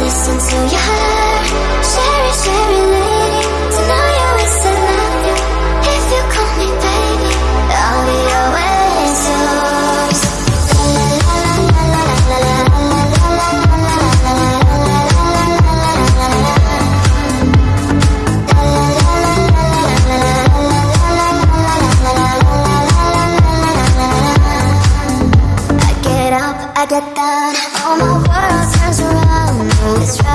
Listen to your heart. I get that all my world turns around, it's right.